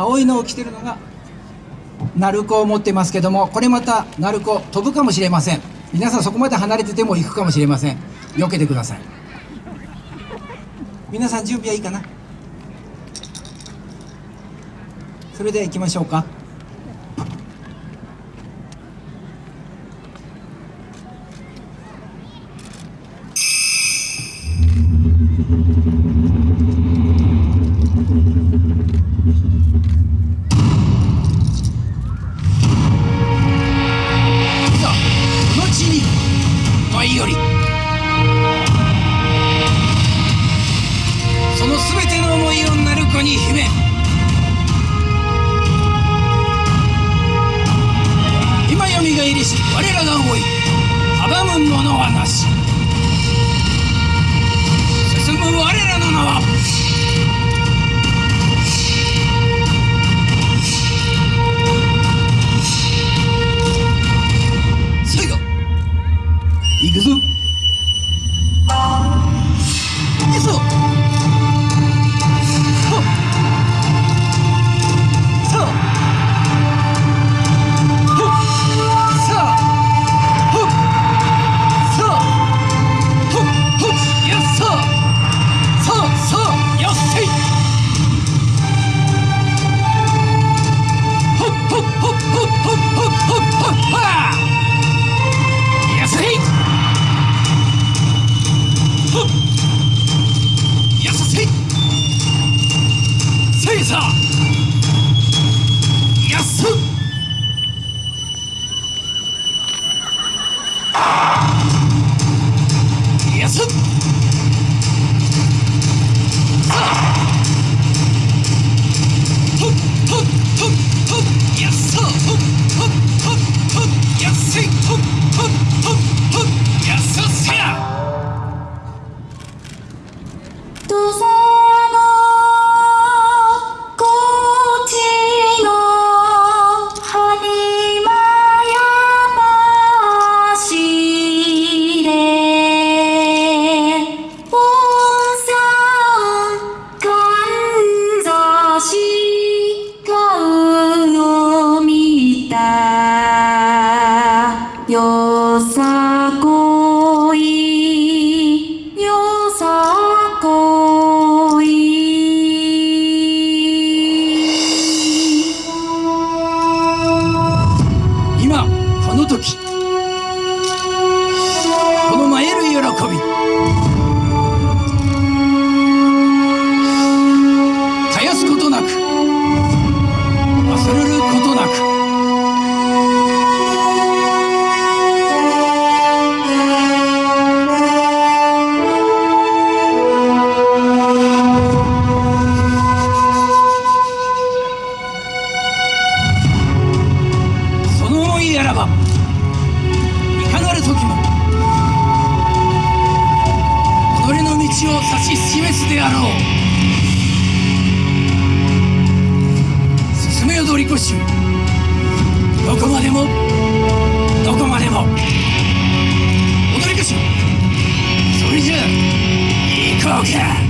青いのを着てるのが鳴子を持ってますけどもこれまた鳴子飛ぶかもしれません。皆さんそこまで離れてても行くかもしれません。避けてください。皆さん準備はいいかな？それでは行きましょうか。が入りし我らが思い阻むはなし。進む我らの名は最後行くぞ。行くぞ。よさこプシュどこまでもどこまでも踊りかしそれじゃあ行こうか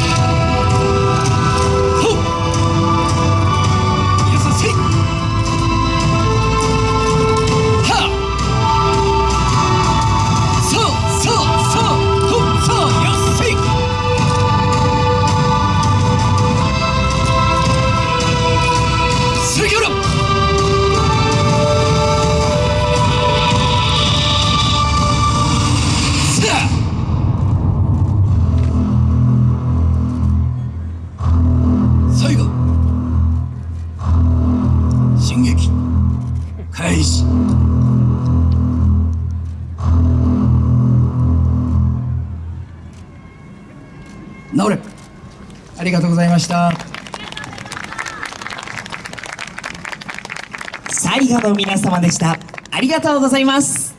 治れ。ありがとうございました。最後の皆様でしたありがとうございます。